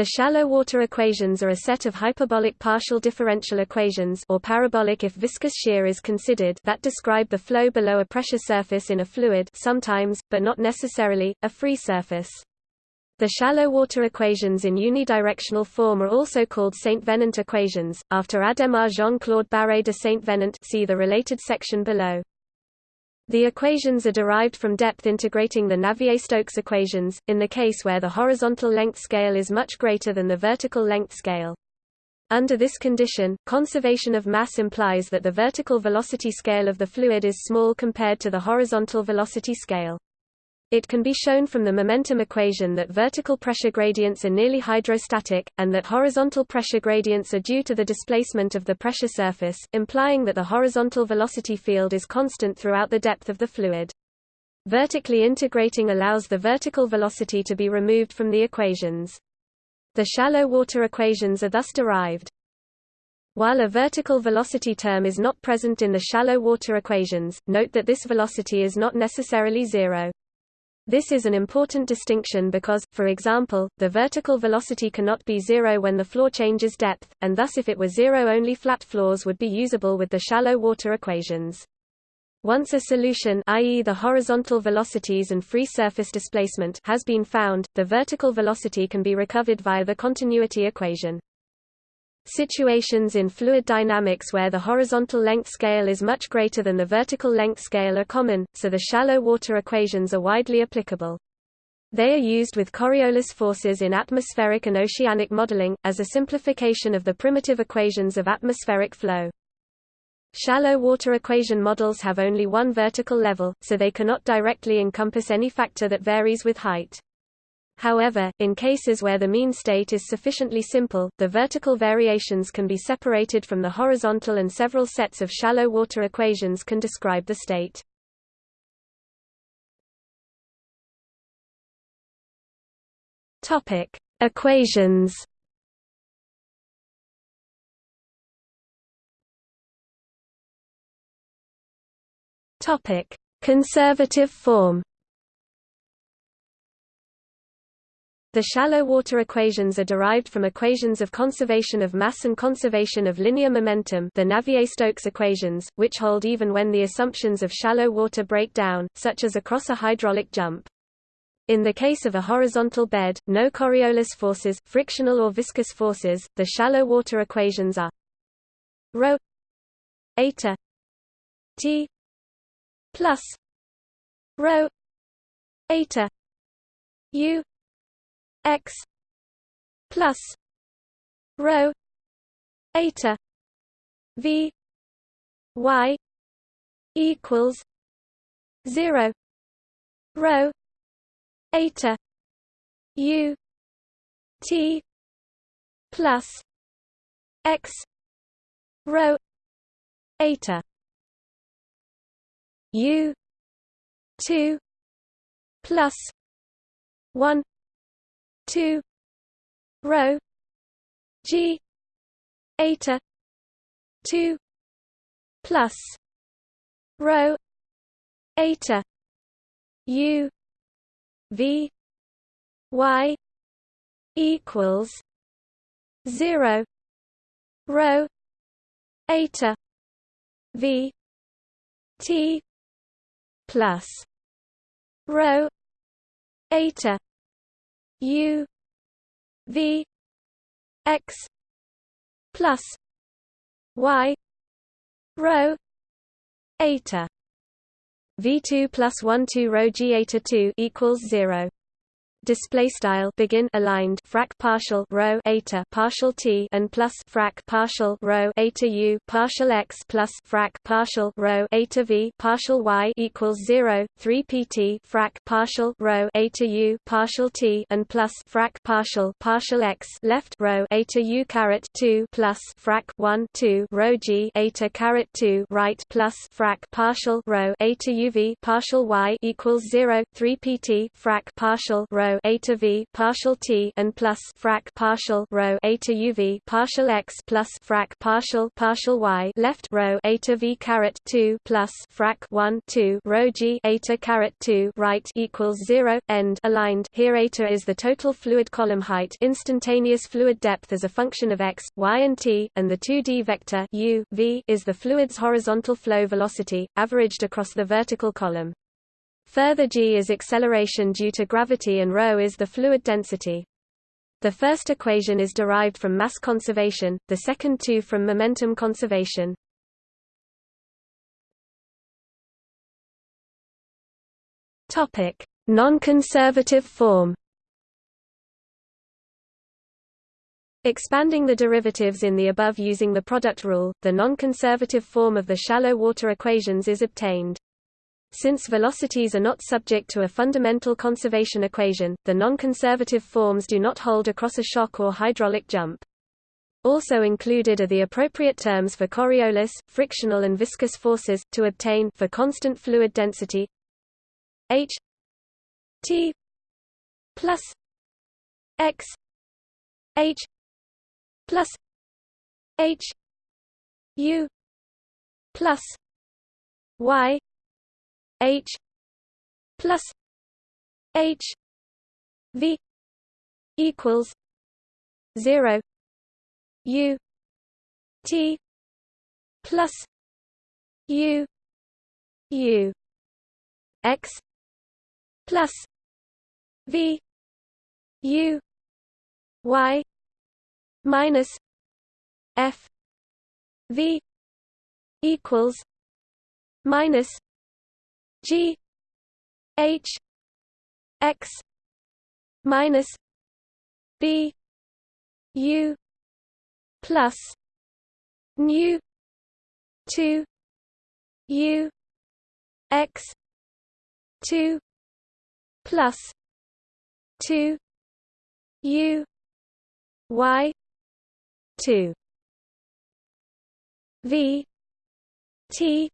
The shallow water equations are a set of hyperbolic partial differential equations or parabolic if viscous shear is considered that describe the flow below a pressure surface in a fluid sometimes, but not necessarily, a free surface. The shallow water equations in unidirectional form are also called Saint-Venant equations, after Adhémar Jean-Claude Barré de Saint-Venant see the related section below. The equations are derived from depth integrating the Navier-Stokes equations, in the case where the horizontal length scale is much greater than the vertical length scale. Under this condition, conservation of mass implies that the vertical velocity scale of the fluid is small compared to the horizontal velocity scale. It can be shown from the momentum equation that vertical pressure gradients are nearly hydrostatic, and that horizontal pressure gradients are due to the displacement of the pressure surface, implying that the horizontal velocity field is constant throughout the depth of the fluid. Vertically integrating allows the vertical velocity to be removed from the equations. The shallow water equations are thus derived. While a vertical velocity term is not present in the shallow water equations, note that this velocity is not necessarily zero. This is an important distinction because, for example, the vertical velocity cannot be zero when the floor changes depth, and thus if it were zero only flat floors would be usable with the shallow water equations. Once a solution i.e. the horizontal velocities and free surface displacement has been found, the vertical velocity can be recovered via the continuity equation. Situations in fluid dynamics where the horizontal length scale is much greater than the vertical length scale are common, so the shallow water equations are widely applicable. They are used with Coriolis forces in atmospheric and oceanic modeling, as a simplification of the primitive equations of atmospheric flow. Shallow water equation models have only one vertical level, so they cannot directly encompass any factor that varies with height. However, in cases where the mean state is sufficiently simple, the vertical variations can be separated from the horizontal and several sets of shallow water equations can describe the state. Topic: Equations. Topic: Conservative form. The shallow water equations are derived from equations of conservation of mass and conservation of linear momentum the Navier-Stokes equations, which hold even when the assumptions of shallow water break down, such as across a hydraulic jump. In the case of a horizontal bed, no Coriolis forces, frictional or viscous forces, the shallow water equations are rho eta t plus rho eta u x plus rho eta v y equals 0 rho eta u t plus x rho eta u 2 plus 1 2 rho g eta 2 plus rho eta u v y equals 0 rho eta v t plus rho eta U V X plus Y rho eta. V2 plus 1 2 rho G eta 2 equals 0 display style begin aligned frac partial rho eta partial t and plus frac partial rho eta u partial x plus frac partial rho eta v partial y equals 0 3 pt frac partial rho eta u partial t and plus frac partial partial x left rho eta u caret 2 plus frac 1 2 rho g eta caret 2 right plus frac partial rho eta uv partial y equals 0 3 pt frac partial rho rho eta v partial t and plus frac partial rho eta uv partial x plus frac partial partial y left rho eta v caret 2 plus frac 1 2 rho g eta caret 2 right equals 0 end aligned. Here a eta is the total fluid column height. Instantaneous fluid depth as a function of x y and t and the 2d vector u v is the fluid's horizontal flow velocity averaged across the vertical column Further g is acceleration due to gravity and ρ is the fluid density. The first equation is derived from mass conservation, the second two from momentum conservation. Topic: Non-conservative form. Expanding the derivatives in the above using the product rule, the non-conservative form of the shallow water equations is obtained. Since velocities are not subject to a fundamental conservation equation, the non-conservative forms do not hold across a shock or hydraulic jump. Also included are the appropriate terms for Coriolis, frictional and viscous forces, to obtain for constant fluid density h t plus x h plus h u plus y H plus H V equals zero U T plus U U X plus V U Y minus F V equals minus G H X minus B U plus nu two U X two plus two U Y two. V T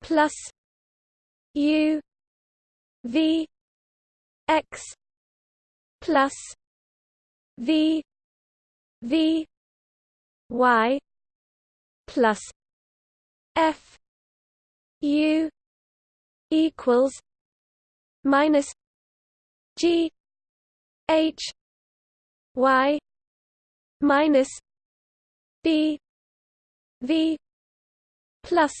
plus U V X plus V V Y plus F U equals minus G H Y minus B V plus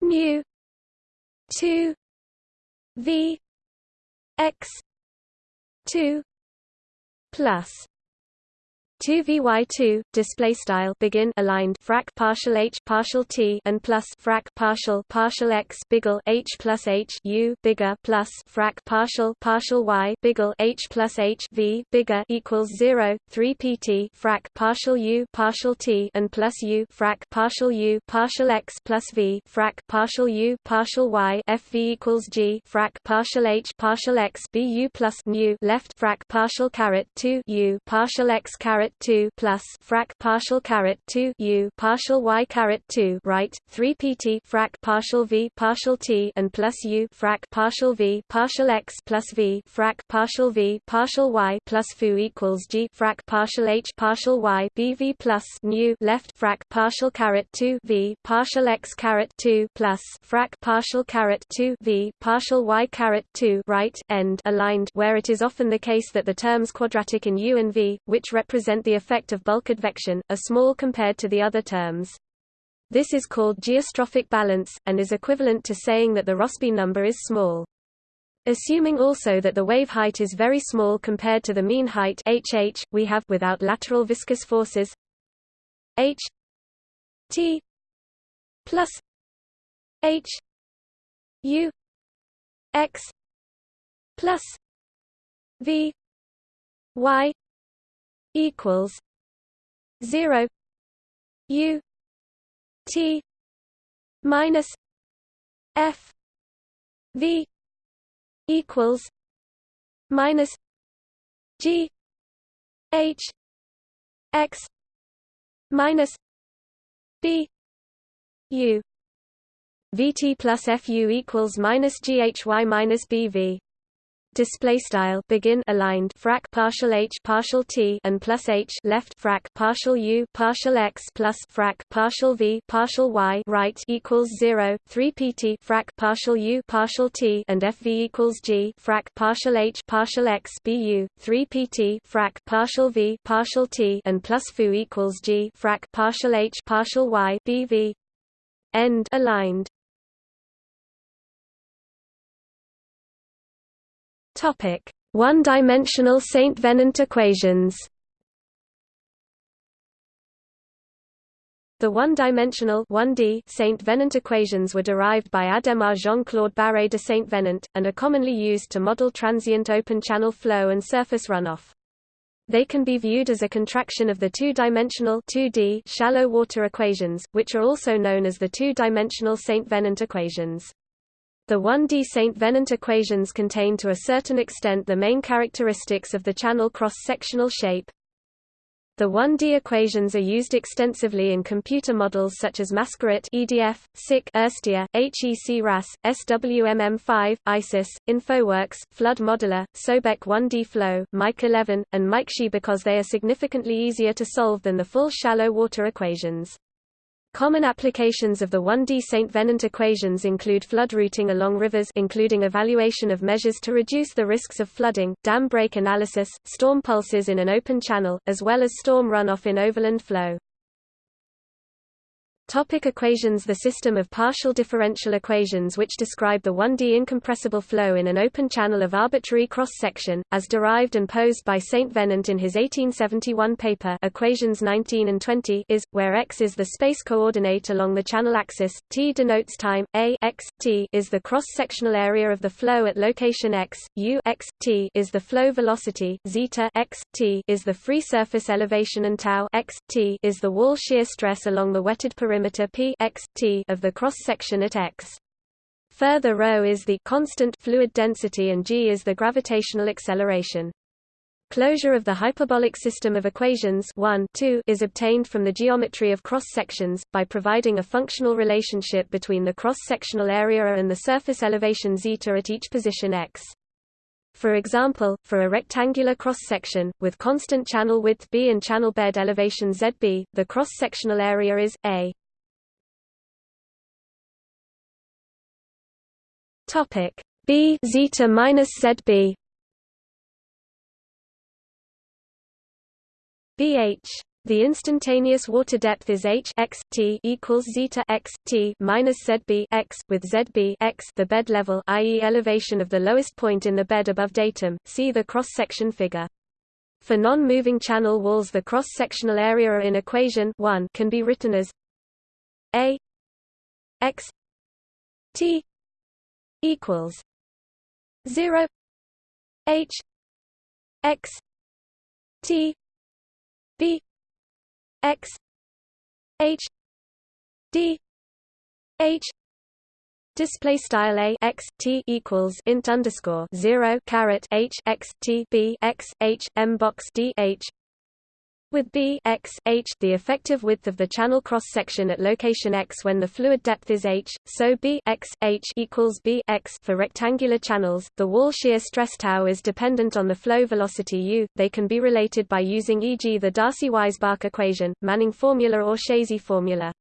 mu 2 v x 2 plus 2 vy2 display style begin aligned frac partial h partial t and plus frac partial partial x biggle h plus h u bigger plus frac partial partial y biggle h plus h v bigger equals 0 3 pt frac partial u partial t and plus u frac partial u partial x plus v frac partial u partial y f v equals g frac partial h partial x b u plus nu left frac partial caret 2 u partial x caret caret 2 plus frac partial caret 2 u partial y caret 2 right? 3 pt frac partial v partial t and plus u frac partial v partial x plus v frac partial v partial y plus fu equals g frac partial h partial y bv plus nu left frac partial caret 2 v partial x caret 2 plus frac partial caret 2 v partial y caret 2 right? end. Aligned where it is often the case that the terms quadratic in u and v which represent represent the effect of bulk advection, are small compared to the other terms. This is called geostrophic balance, and is equivalent to saying that the Rossby number is small. Assuming also that the wave height is very small compared to the mean height hh, we have without lateral viscous forces h t plus h u x plus v y equals zero U T minus F V equals minus G H X minus B U. VT plus FU equals minus GHY minus BV display style begin aligned frac partial h partial t and plus h left frac partial u partial x plus frac partial v partial y right equals 0 3 pt frac partial u partial t and fv equals g frac partial h partial x bu 3 pt frac partial v partial t and plus fu equals g frac partial h partial y bv end aligned Topic: One-dimensional Saint Venant equations. The one-dimensional Saint Venant equations were derived by Adhémar Jean-Claude Barré de Saint Venant, and are commonly used to model transient open-channel flow and surface runoff. They can be viewed as a contraction of the two-dimensional shallow water equations, which are also known as the two-dimensional Saint Venant equations. The 1D St. Venant equations contain to a certain extent the main characteristics of the channel cross-sectional shape. The 1D equations are used extensively in computer models such as Mascaret EDF, SIC Irstea, HEC RAS, SWMM5, ISIS, InfoWorks, Flood Modeler, Sobek 1D Flow, Mike 11, and MikeShe because they are significantly easier to solve than the full shallow water equations. Common applications of the 1D St. Venant equations include flood routing along rivers including evaluation of measures to reduce the risks of flooding, dam break analysis, storm pulses in an open channel, as well as storm runoff in overland flow. Topic equations The system of partial differential equations which describe the 1D incompressible flow in an open channel of arbitrary cross-section, as derived and posed by St. Venant in his 1871 paper Equations 19 and 20 is, where x is the space coordinate along the channel axis, t denotes time, a x, t is the cross-sectional area of the flow at location x, u x, t is the flow velocity, zeta x, t is the free surface elevation and tau x, t is the wall shear stress along the wetted perimeter perimeter p x, t of the cross-section at x. Further ρ is the constant fluid density and g is the gravitational acceleration. Closure of the hyperbolic system of equations 1 2 is obtained from the geometry of cross-sections, by providing a functional relationship between the cross-sectional area and the surface elevation zeta at each position x. For example, for a rectangular cross-section, with constant channel width b and channel bed elevation zb, the cross-sectional area is, a. Topic B zeta minus ZB BH the instantaneous water depth is h x t equals zeta x t minus zb x with zb x the bed level, i.e., elevation of the lowest point in the bed above datum. See the cross-section figure. For non-moving channel walls, the cross-sectional area in equation 1 can be written as a x t equals zero H X T B X H D H Display style a x t equals int underscore zero caret h x t b x h m box d h with b x h the effective width of the channel cross-section at location x when the fluid depth is h, so b x h equals b x for rectangular channels. The wall shear stress tau is dependent on the flow velocity u. They can be related by using e.g. the Darcy-Weisbach equation, Manning formula or Chézy formula.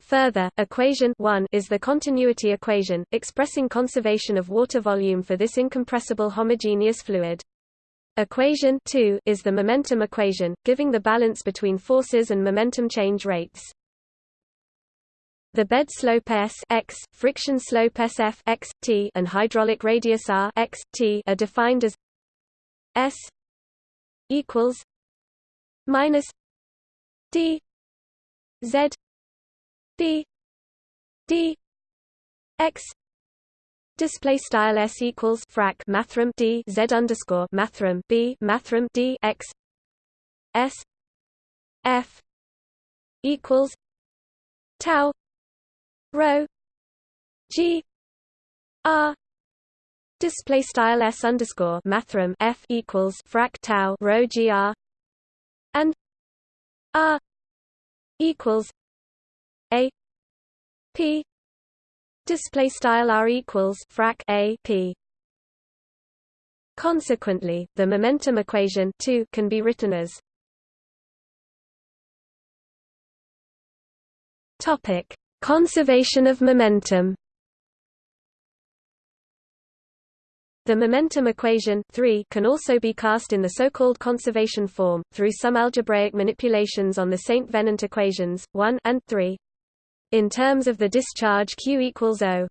Further, equation 1 is the continuity equation, expressing conservation of water volume for this incompressible homogeneous fluid. Equation 2 is the momentum equation, giving the balance between forces and momentum change rates. The bed slope s x, friction slope sf x, t, and hydraulic radius r x, t are defined as s equals minus d z b d x Display style s equals frac mathrm d z underscore mathrm b mathrm d x s f equals tau rho g r. Display style s underscore mathrm f equals frac tau rho g r and r equals a p display style r equals frac a p Consequently, the momentum equation 2 can be written as Topic: Conservation of momentum. The momentum equation 3 can also be cast in the so-called conservation form, through some algebraic manipulations on the St. Venant equations, 1 and 3. In terms of the discharge Q equals O,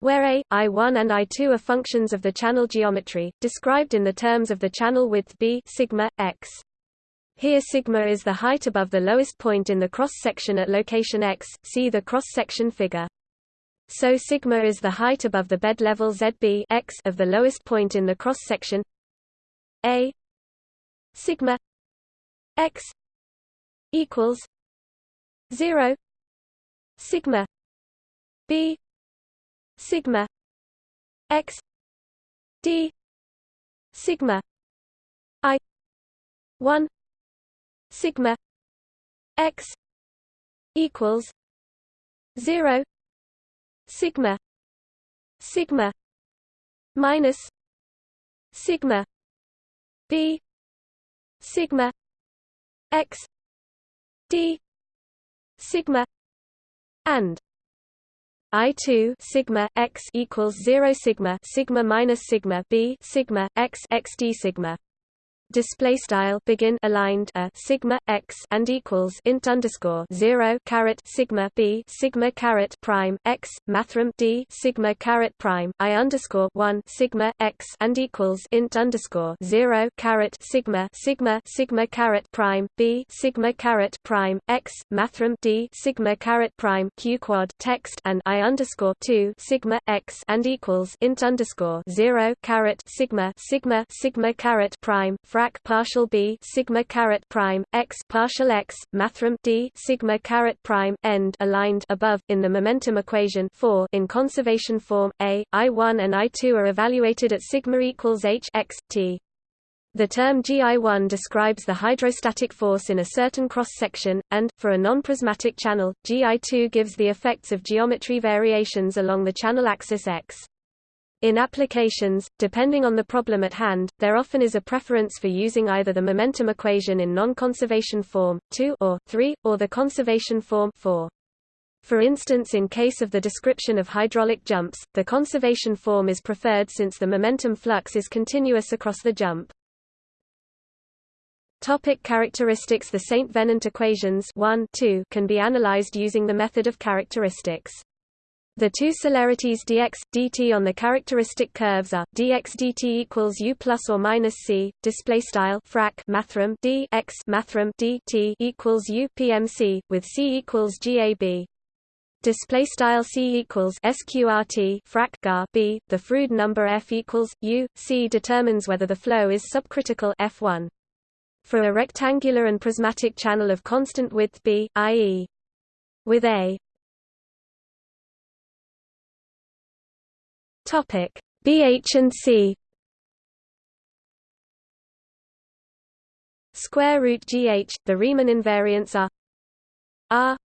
where A, I1 and I2 are functions of the channel geometry, described in the terms of the channel width B sigma, x. Here sigma is the height above the lowest point in the cross-section at location x, see the cross-section figure. So sigma is the height above the bed level ZB x of the lowest point in the cross section. A sigma x equals 0 sigma b sigma x d sigma i 1 sigma x equals 0 sigma sigma minus sigma b sigma x d sigma and I2 sigma x equals 0 sigma sigma minus sigma b sigma x x d sigma display style begin aligned a sigma x and equals int underscore zero caret sigma b sigma caret prime x mathrm d sigma caret prime i underscore one sigma x and equals int underscore zero caret sigma sigma sigma caret prime b sigma caret prime x mathrm d sigma caret prime q quad text and i underscore two sigma x and equals int underscore zero caret sigma sigma sigma caret prime frac partial b sigma caret prime x partial x mathrm d sigma caret prime end aligned above in the momentum equation 4 in conservation form a i1 and i2 are evaluated at sigma equals h x t the term GI1 describes the hydrostatic force in a certain cross-section, and, for a non-prismatic channel, GI2 gives the effects of geometry variations along the channel axis X. In applications, depending on the problem at hand, there often is a preference for using either the momentum equation in non-conservation form, 2 or 3, or the conservation form 4. For instance in case of the description of hydraulic jumps, the conservation form is preferred since the momentum flux is continuous across the jump. Topic characteristics The St. Venant equations 1, 2 can be analyzed using the method of characteristics. The two celerities dx, dt on the characteristic curves are dx dt equals u plus or minus c. Display style frac mathrm d x mathrm dt equals u pmc with c equals gab. Display style c equals sqrt frac gar b. The Froude number f equals u. C determines whether the flow is subcritical f1. For a rectangular and prismatic channel of constant width b, i.e. with a Topic. BH and C. Square root GH the Riemann invariants are R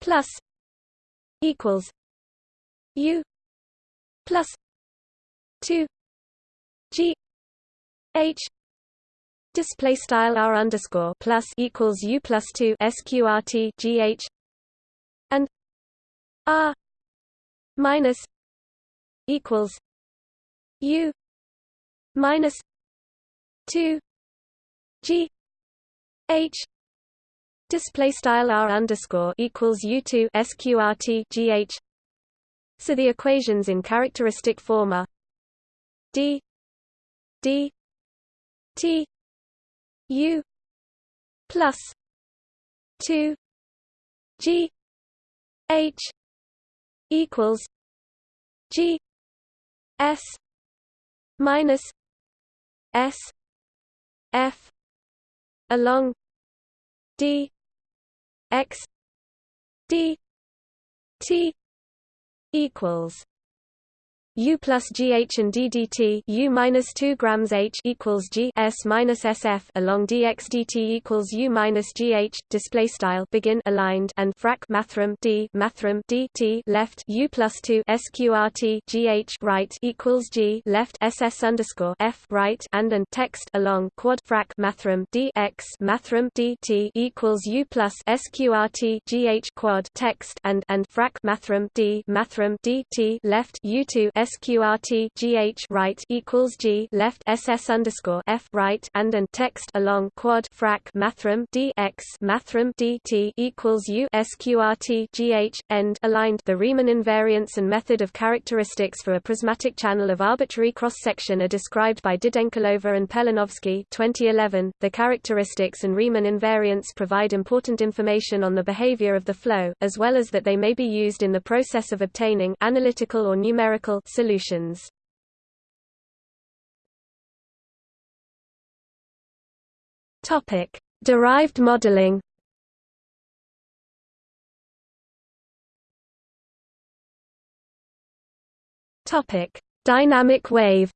plus equals U plus two G H. Display style R underscore plus equals U plus two SQRT GH and R minus equals U minus two G H. Display style R underscore equals U two SQRT GH so the equations in characteristic form are D D T U plus two G H equals G S minus S F along D X D T equals U plus GH and DDT U minus 2 grams H equals G S minus SF along dx dt equals U minus GH display style begin aligned and frac mathrm D mathrm DT left U plus 2 SQRT GH right equals G left SS underscore F right and and text along quad frac mathrm D X mathrm DT equals U plus SQRT GH quad text and and frac mathrm D mathrm DT left U2 sqrt gh right equals g left ss underscore f right and and text along quad frac mathrm d x mathrm dt equals u sqrt gh end aligned. The Riemann invariants and method of characteristics for a prismatic channel of arbitrary cross section are described by Didenkulova and Pelinovsky 2011. The characteristics and Riemann invariants provide important information on the behavior of the flow, as well as that they may be used in the process of obtaining analytical or numerical solutions. Topic: Derived modeling. Topic: Dynamic wave.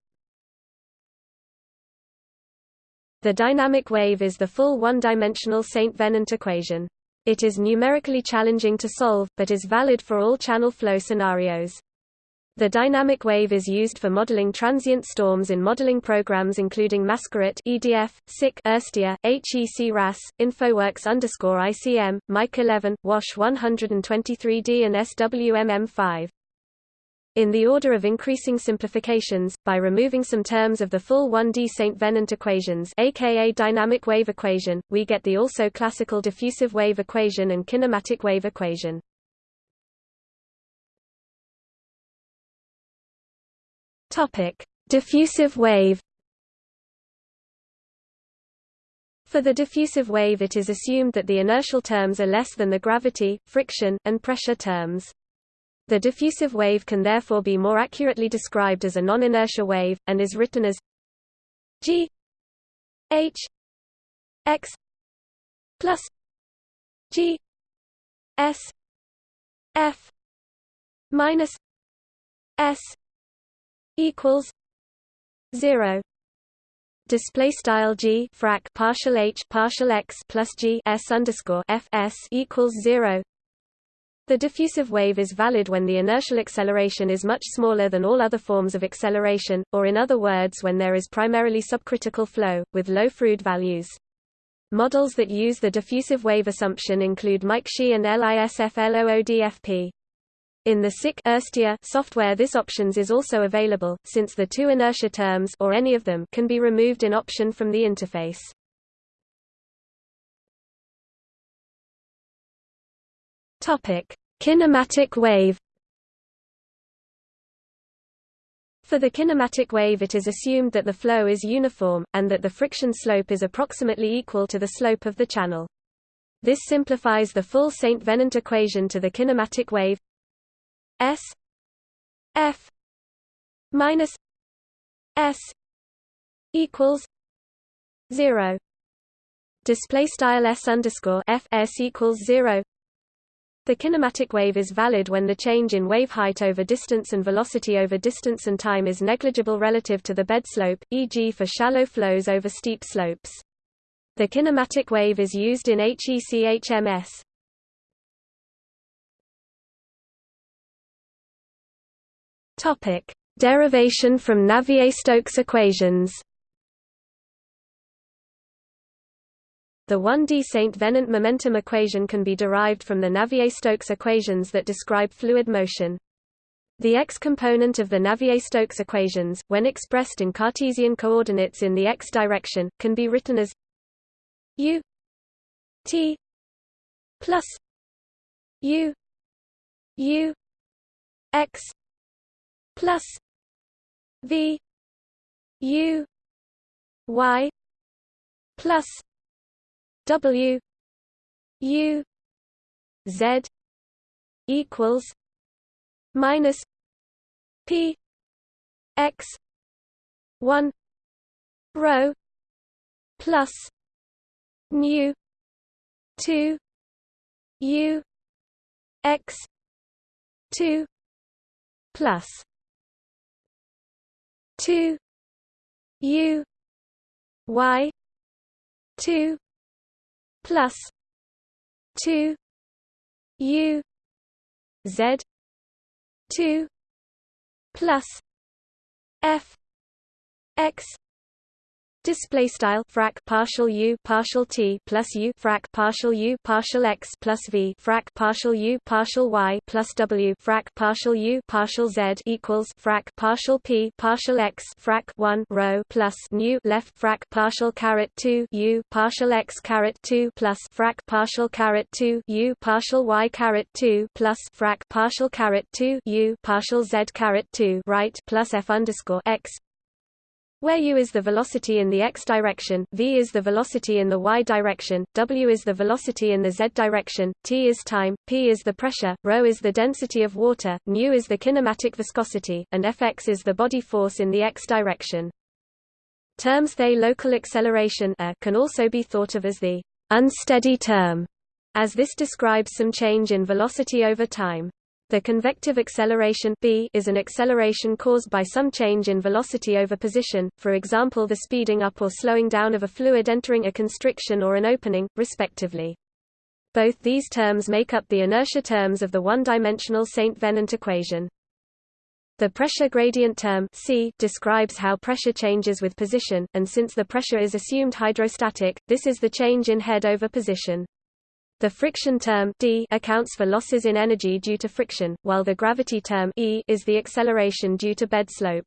The dynamic wave is the full one-dimensional St. Venant equation. It is numerically challenging to solve, but is valid for all channel flow scenarios. The dynamic wave is used for modeling transient storms in modeling programs including Mascaret EDF, SIC, Irstea, HEC RAS, InfoWorks ICM, Mike 11, WASH 123D and SWMM5. In the order of increasing simplifications, by removing some terms of the full 1D St. Venant equations aka dynamic wave equation, we get the also classical diffusive wave equation and kinematic wave equation. Topic: Diffusive wave. For the diffusive wave it is assumed that the inertial terms are less than the gravity, friction, and pressure terms. The diffusive wave can therefore be more accurately described as a non-inertia wave, and is written as g h x plus g s f minus s equals zero display style g frac partial h partial x plus g s underscore f s equals zero. The diffusive wave is valid when the inertial acceleration is much smaller than all other forms of acceleration, or in other words when there is primarily subcritical flow, with low Froude values. Models that use the diffusive wave assumption include Mike MikeShe and LISFLOODFP. In the SIC software this options is also available, since the two inertia terms or any of them can be removed in option from the interface. Kinematic wave. For the kinematic wave it is assumed that the flow is uniform, and that the friction slope is approximately equal to the slope of the channel. This simplifies the full St. Venant equation to the kinematic wave S F minus S equals zero display style S underscore F S equals zero the kinematic wave is valid when the change in wave height over distance and velocity over distance and time is negligible relative to the bed slope, e.g. for shallow flows over steep slopes. The kinematic wave is used in HEC-HMS. Topic: Derivation from Navier-Stokes equations. The 1D St. Venant momentum equation can be derived from the Navier-Stokes equations that describe fluid motion. The x-component of the Navier-Stokes equations, when expressed in Cartesian coordinates in the x direction, can be written as u t plus u u x plus V U Y plus W U Z equals minus P X one rho plus nu two U X two plus 2 u y 2 plus 2 u z 2 plus f x Display style frac partial u partial t plus u frac partial u partial x plus v frac partial u partial y plus w frac partial u partial z equals frac partial p partial x frac 1 rho plus nu left frac partial caret 2 u partial x caret 2 plus frac partial caret 2 u partial y caret 2 plus frac partial caret 2 u partial z caret 2 right plus f underscore x where u is the velocity in the x direction, v is the velocity in the y direction, w is the velocity in the z direction, t is time, p is the pressure, ρ is the density of water, nu is the kinematic viscosity, and fx is the body force in the x direction. Terms they local acceleration can also be thought of as the unsteady term, as this describes some change in velocity over time. The convective acceleration b is an acceleration caused by some change in velocity over position, for example the speeding up or slowing down of a fluid entering a constriction or an opening, respectively. Both these terms make up the inertia terms of the one-dimensional St. Venant equation. The pressure gradient term C describes how pressure changes with position, and since the pressure is assumed hydrostatic, this is the change in head over position. The friction term d accounts for losses in energy due to friction, while the gravity term e is the acceleration due to bed slope.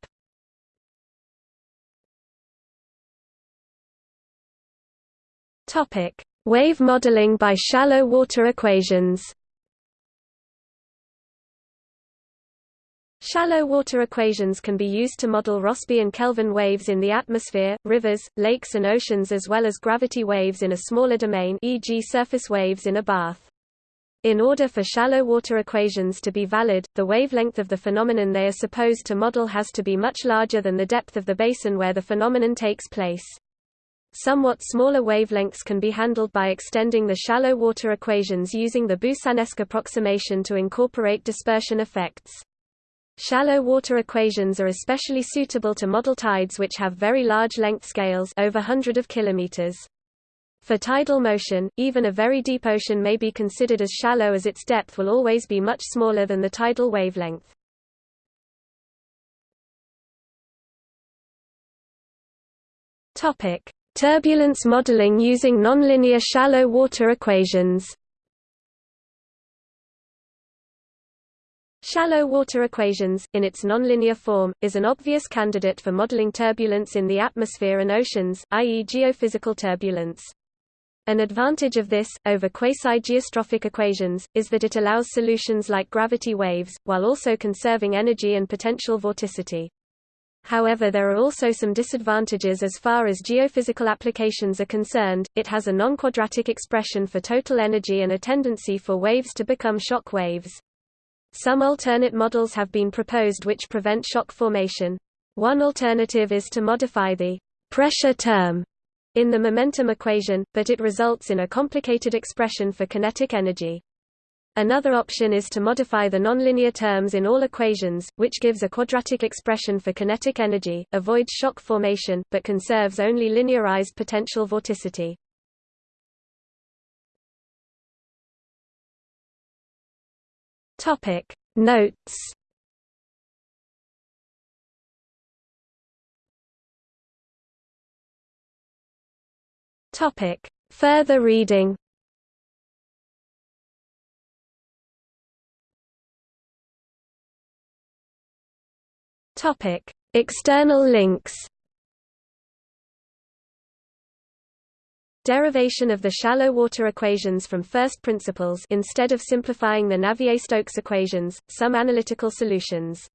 Topic: Wave modeling by shallow water equations. Shallow water equations can be used to model Rossby and Kelvin waves in the atmosphere, rivers, lakes and oceans as well as gravity waves in a smaller domain e.g. surface waves in a bath. In order for shallow water equations to be valid, the wavelength of the phenomenon they are supposed to model has to be much larger than the depth of the basin where the phenomenon takes place. Somewhat smaller wavelengths can be handled by extending the shallow water equations using the Boussinesq approximation to incorporate dispersion effects. Shallow water equations are especially suitable to model tides which have very large length scales over hundred of kilometers. For tidal motion, even a very deep ocean may be considered as shallow as its depth will always be much smaller than the tidal wavelength. Topic: Turbulence modeling using nonlinear shallow water equations. Shallow water equations, in its nonlinear form, is an obvious candidate for modeling turbulence in the atmosphere and oceans, i.e. geophysical turbulence. An advantage of this, over quasi-geostrophic equations, is that it allows solutions like gravity waves, while also conserving energy and potential vorticity. However there are also some disadvantages as far as geophysical applications are concerned, it has a non-quadratic expression for total energy and a tendency for waves to become shock waves. Some alternate models have been proposed which prevent shock formation. One alternative is to modify the pressure term in the momentum equation, but it results in a complicated expression for kinetic energy. Another option is to modify the nonlinear terms in all equations, which gives a quadratic expression for kinetic energy, avoids shock formation, but conserves only linearized potential vorticity. Topic Notes. Topic Further reading. Topic External links Derivation of the shallow water equations from first principles instead of simplifying the Navier-Stokes equations, some analytical solutions